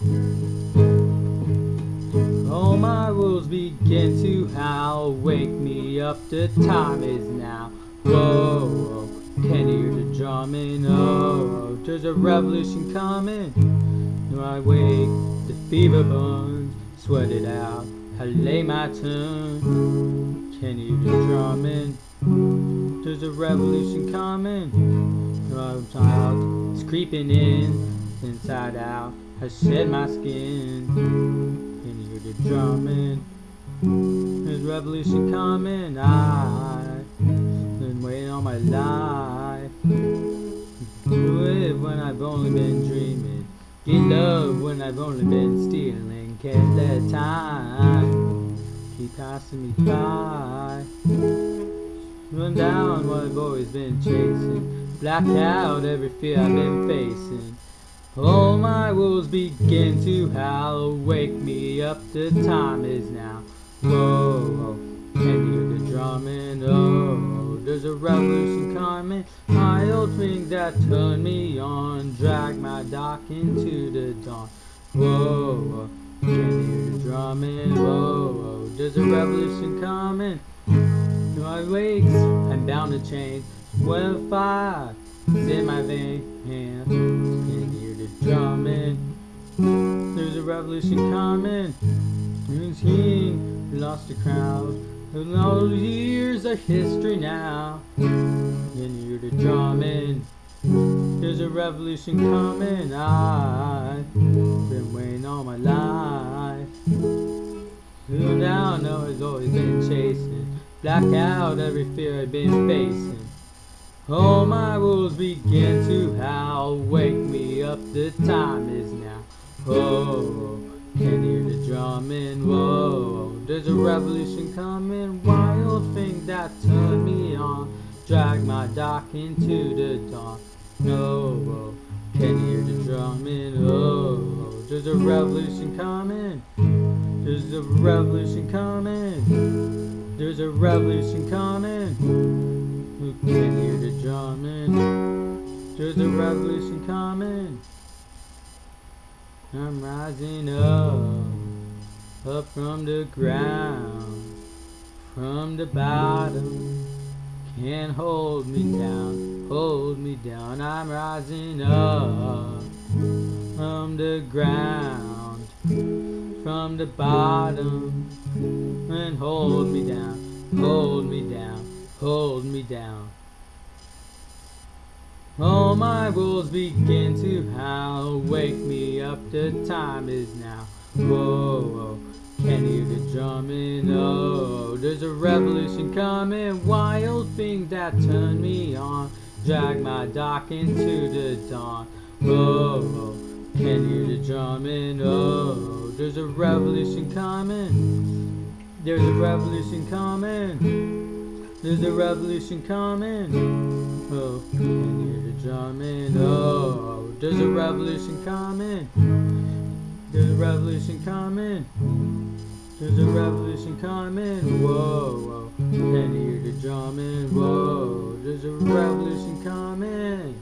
All my wolves begin to howl. Wake me up, the time is now. Whoa, whoa. can you hear the drumming? Oh, there's a revolution coming. When I wake, the fever burns. Sweat it out, I lay my tongue. Can you hear the drumming? There's a revolution coming. No child is creeping in, inside out. I shed my skin. and hear the drumming? There's revolution coming. I've been waiting all my life. Do it when I've only been dreaming. Get love when I've only been stealing. Can't let time keep passing me by. Run down what I've always been chasing. Black out every fear I've been facing. All my wolves begin to howl. Wake me up, the time is now. Whoa, can you hear the drumming? Oh, there's a revolution coming. My old thing that turned me on. Drag my dock into the dawn. Whoa, can you hear the drumming? Whoa, whoa. there's a revolution coming. To my wakes, I'm bound to change. When fire is in my vein, hands can hear the drumming. There's a revolution coming. Who's king? We lost the crowd. And all years are history now. Can hear the drumming? There's a revolution coming. I've been waiting all my life. Who now know has always been chasing. Black out every fear I've been facing. All my wolves begin to howl. Wake me up, the time is now. Oh, can hear the drumming? Whoa, there's a revolution coming. Wild thing that turned me on. Drag my dock into the dawn. No, can you hear the drumming? Oh, there's a revolution coming. There's a revolution coming. There's a revolution coming. Who can hear the drumming? There's a revolution coming. I'm rising up, up from the ground, from the bottom. Can't hold me down, hold me down. I'm rising up from the ground, from the bottom, and hold me down, hold me down, hold me down. All my wolves begin to howl, wake me up, the time is now. Whoa, whoa. can you hear the drumming? Oh, there's a revolution coming, wild things that turn me on. Drag my dock into the dawn. Whoa, whoa. can you hear the drumming? Oh, there's a revolution coming. There's a revolution coming. There's a revolution coming. Oh, can you hear the drumming? Oh, there's a revolution coming. There's a revolution coming. There's a revolution coming. Whoa, whoa. Can you hear the drumming? Whoa, there's a revolution coming.